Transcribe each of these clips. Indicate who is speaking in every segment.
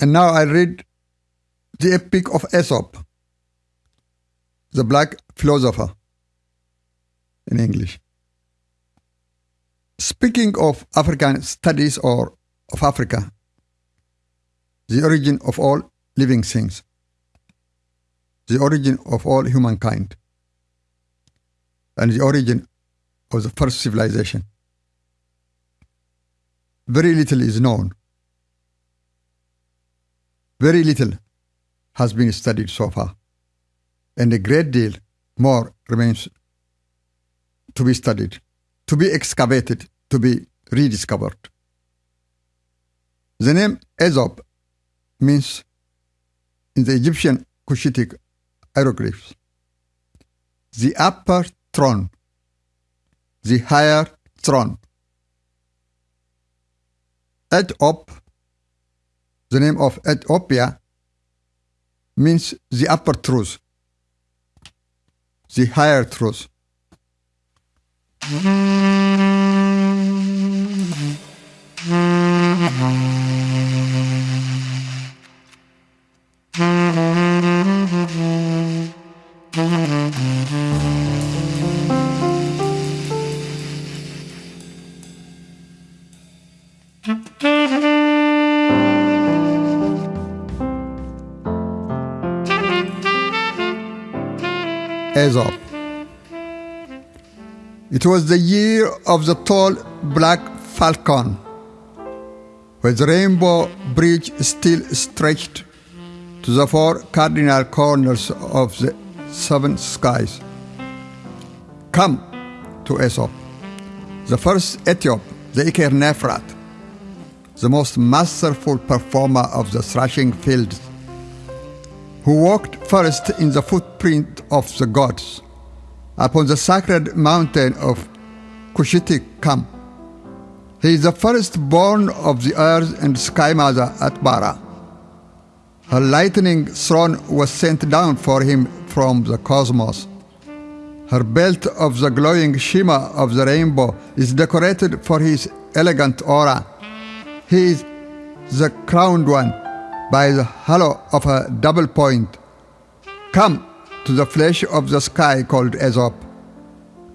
Speaker 1: And now I read the Epic of Aesop, the black philosopher in English. Speaking of African studies or of Africa, the origin of all living things, the origin of all humankind, and the origin of the first civilization. Very little is known. Very little has been studied so far, and a great deal more remains to be studied, to be excavated, to be rediscovered. The name Aesop means in the Egyptian Cushitic hieroglyphs the upper throne, the higher throne. Etop, the name of Ethiopia, means the upper truth, the higher truth. Aesop. It was the year of the tall black falcon, where the rainbow bridge still stretched to the four cardinal corners of the seven skies. Come to Aesop, the first Ethiop, the Iker Nephrat, the most masterful performer of the thrashing fields who walked first in the footprint of the gods upon the sacred mountain of Cushitic Kam. He is the firstborn of the earth and sky mother Atbara. Her lightning throne was sent down for him from the cosmos. Her belt of the glowing shimmer of the rainbow is decorated for his elegant aura. He is the crowned one by the hollow of a double point. Come to the flesh of the sky called Aesop,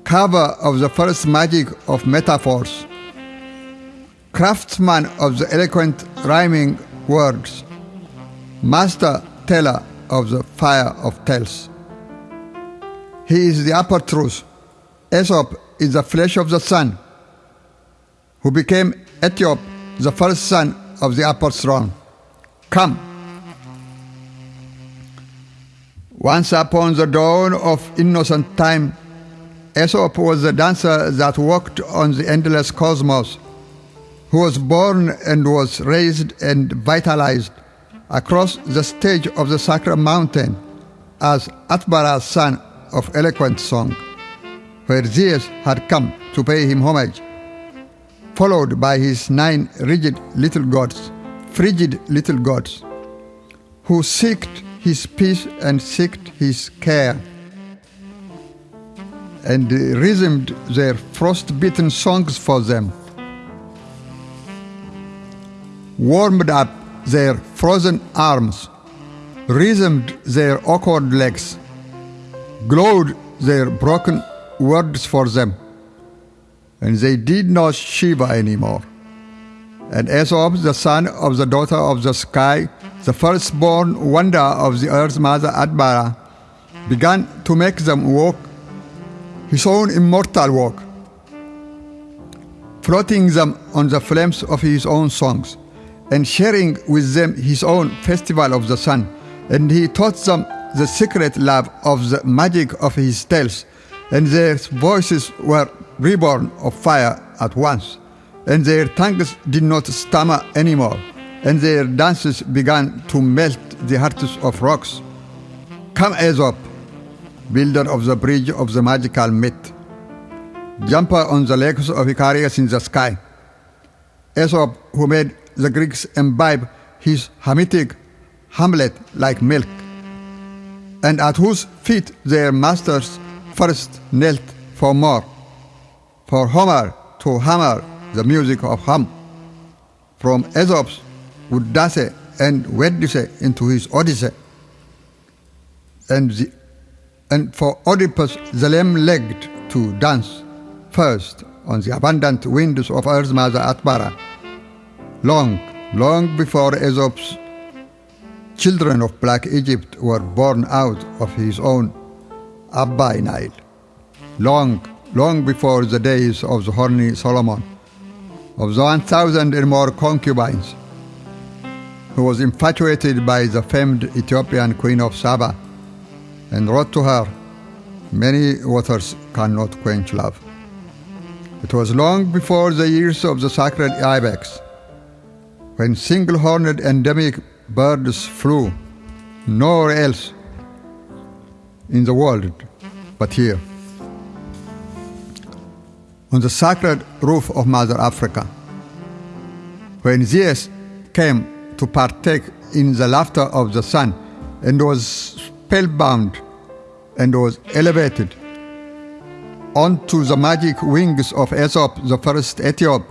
Speaker 1: cover of the first magic of metaphors, craftsman of the eloquent rhyming words, master teller of the fire of tales. He is the upper truth. Aesop is the flesh of the sun, who became Ethiop, the first son of the upper throne. Come. Once upon the dawn of innocent time, Aesop was the dancer that walked on the endless cosmos, who was born and was raised and vitalized across the stage of the sacred mountain as Atbara's son of eloquent song, where Zeus had come to pay him homage, followed by his nine rigid little gods, frigid little gods, who seeked his peace and seeked his care, and resumed their frost-bitten songs for them, warmed up their frozen arms, resumed their awkward legs, glowed their broken words for them, and they did not shiver anymore. And Aesop, the son of the daughter of the sky, the firstborn wonder of the earth mother Atbara, began to make them walk his own immortal walk, floating them on the flames of his own songs, and sharing with them his own festival of the sun. And he taught them the secret love of the magic of his tales, and their voices were reborn of fire at once, and their tongues did not stammer anymore, and their dances began to melt the hearts of rocks. Come, Aesop, builder of the bridge of the magical myth, jumper on the legs of Icarus in the sky. Aesop, who made the Greeks imbibe his Hamitic Hamlet like milk, and at whose feet their masters first knelt for more, for Homer to hammer the music of Ham. From Aesop's Udase and Odyssey into his Odyssey. And, the, and for Oedipus the lame-legged to dance first on the abundant winds of Earth's mother Atbara, long, long before Aesop's children of Black Egypt were born out of his own Abba Nile, long, long before the days of the horny Solomon, of the 1,000 and more concubines, who was infatuated by the famed Ethiopian queen of Saba and wrote to her, Many waters cannot quench love. It was long before the years of the sacred ibex, when single-horned endemic birds flew nowhere else in the world but here. On the sacred roof of Mother Africa, when Zeus came to partake in the laughter of the sun and was spellbound and was elevated onto the magic wings of Aesop, the first Ethiop,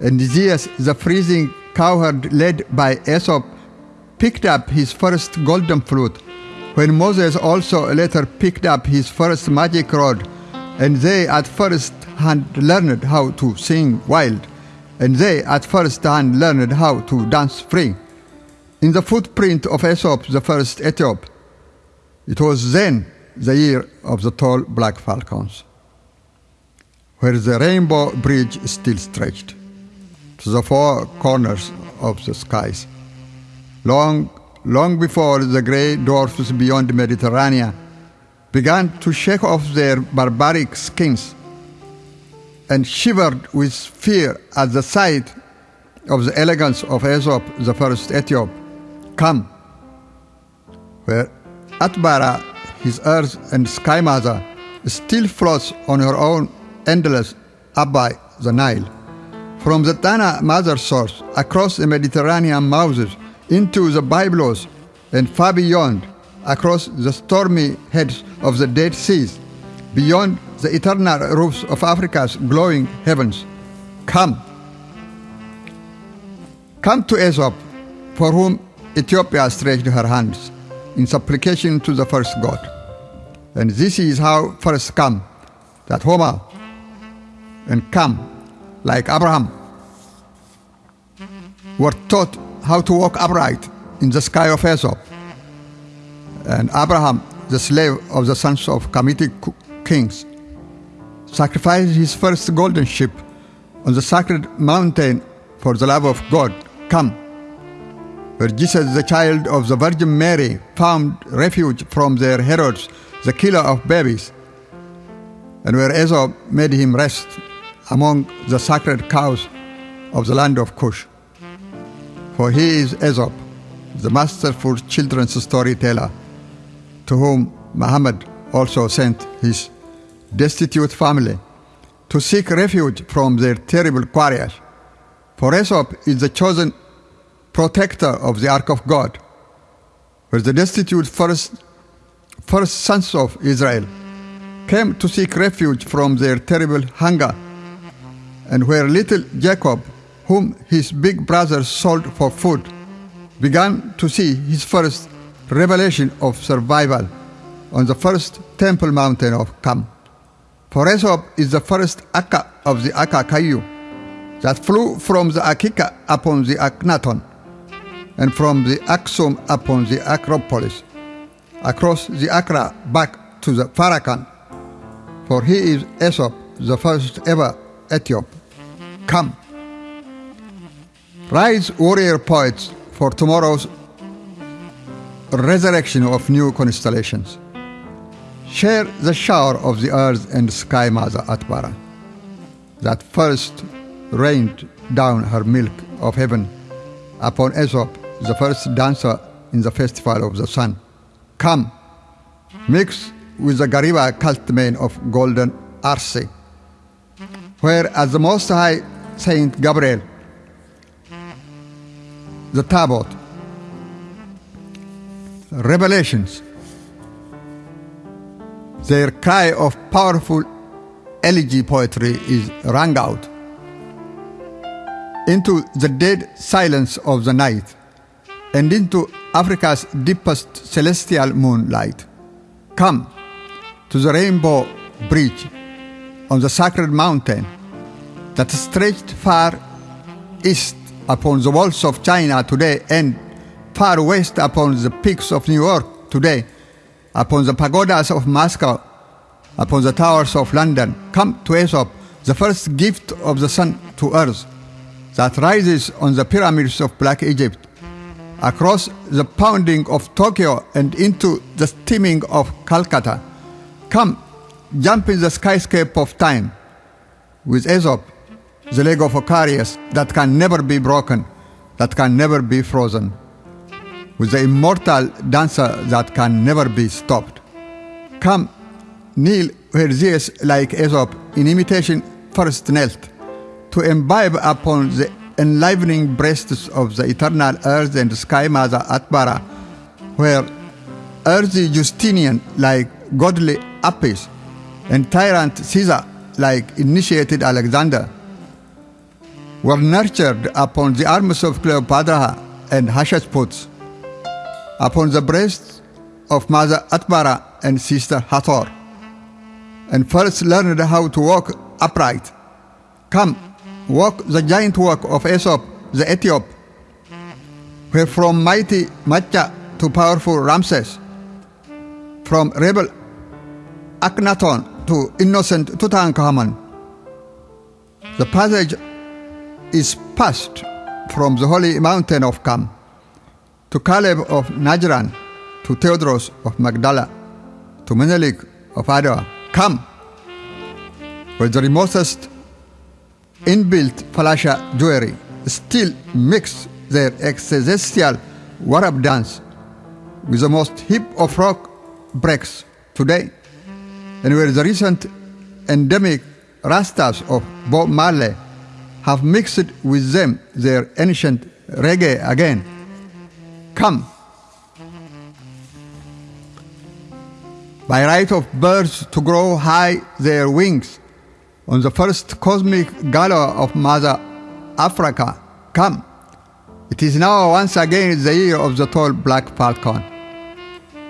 Speaker 1: and Zeus, the freezing cowherd led by Aesop, picked up his first golden flute, when Moses also later picked up his first magic rod, and they at first hand learned how to sing wild, and they at first hand learned how to dance free. In the footprint of Aesop, the first Ethiop, it was then the year of the tall black falcons, where the rainbow bridge still stretched to the four corners of the skies. Long, long before the grey dwarfs beyond the Mediterranean began to shake off their barbaric skins and shivered with fear at the sight of the elegance of Aesop, the first Ethiop, come, where Atbara, his earth and sky mother, still floats on her own endless Abba, the Nile. From the Tana mother source, across the Mediterranean mouths, into the Byblos, and far beyond, across the stormy heads of the Dead Seas, beyond the eternal roofs of Africa's glowing heavens. Come. Come to Aesop, for whom Ethiopia stretched her hands in supplication to the first God. And this is how first come, that Homer and come, like Abraham, were taught how to walk upright in the sky of Aesop. And Abraham, the slave of the sons of Kemetic kings, sacrificed his first golden sheep on the sacred mountain for the love of God. Come where Jesus, the child of the Virgin Mary, found refuge from their Herods, the killer of babies, and where Aesop made him rest among the sacred cows of the land of Cush. For he is Aesop, the masterful children's storyteller, to whom Muhammad also sent his destitute family to seek refuge from their terrible quarriers. For Aesop is the chosen protector of the ark of God, where the destitute first, first sons of Israel came to seek refuge from their terrible hunger, and where little Jacob, whom his big brothers sold for food, began to see his first revelation of survival on the first temple mountain of Kam. For Aesop is the first Akka of the Akka Kayu that flew from the Akika upon the Aknaton and from the Aksum upon the Acropolis, across the Accra back to the Farrakhan, for he is Aesop, the first ever Ethiop. Come. Rise, warrior poets, for tomorrow's resurrection of new constellations. Share the shower of the earth and sky mother Atbara, that first rained down her milk of heaven upon Aesop the first dancer in the festival of the sun. Come, mix with the Gariba cult men of golden Arce, where as the Most High Saint Gabriel, the Tabot, revelations, their cry of powerful elegy poetry is rang out into the dead silence of the night and into Africa's deepest celestial moonlight. Come to the rainbow bridge on the sacred mountain that stretched far east upon the walls of China today and far west upon the peaks of New York today, upon the pagodas of Moscow, upon the towers of London. Come to Aesop, the first gift of the sun to earth that rises on the pyramids of Black Egypt, across the pounding of Tokyo and into the steaming of Calcutta. Come, jump in the skyscape of time with Aesop, the leg of Icarus that can never be broken, that can never be frozen, with the immortal dancer that can never be stopped. Come, kneel where Zeus, like Aesop, in imitation first knelt to imbibe upon the enlivening breasts of the eternal earth and sky mother Atbara, where earthy Justinian, like godly Apis, and tyrant Caesar, like initiated Alexander, were nurtured upon the arms of Cleopatra and Hatshepsut, upon the breasts of Mother Atbara and Sister Hathor, and first learned how to walk upright. Come, walk the giant walk of Aesop the Ethiop, where from mighty Macha to powerful Ramses, from rebel Akhenaton to innocent Tutankhamun, the passage is passed from the holy mountain of Kam to Caleb of Najran, to Theodros of Magdala, to Menelik of Adwa. Come, where the remotest inbuilt falasha Jewry still mix their existential warab dance with the most hip of rock breaks today, and where the recent endemic rastas of Bob Marley have mixed with them their ancient reggae again. Come. By right of birds to grow high their wings on the first cosmic gala of Mother Africa, come. It is now once again the year of the tall black falcon,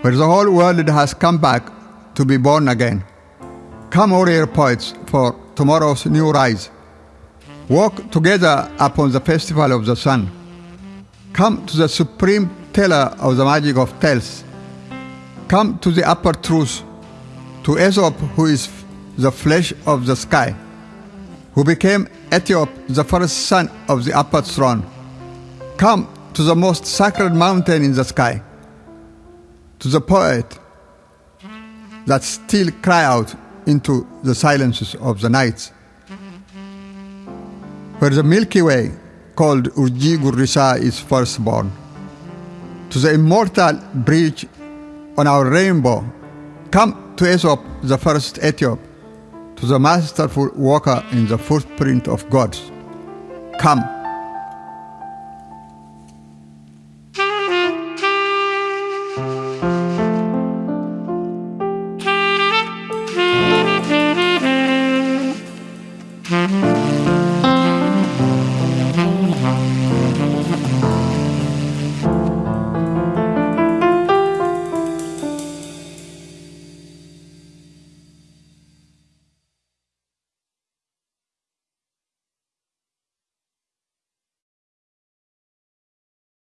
Speaker 1: where the whole world has come back to be born again. Come, warrior poets, for tomorrow's new rise. Walk together upon the festival of the sun. Come to the supreme teller of the magic of tales. Come to the upper truth, to Aesop, who is the flesh of the sky, who became Ethiop, the first son of the upper throne. Come to the most sacred mountain in the sky, to the poet that still cry out into the silences of the nights, where the Milky Way, called Urji Gurrisa, is first born, to the immortal bridge on our rainbow. Come to Aesop, the first Ethiop, to the masterful walker in the footprint of gods. Come.